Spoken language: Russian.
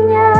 меня.